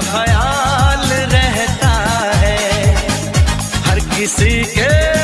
ख्याल रहता है। हर किसी के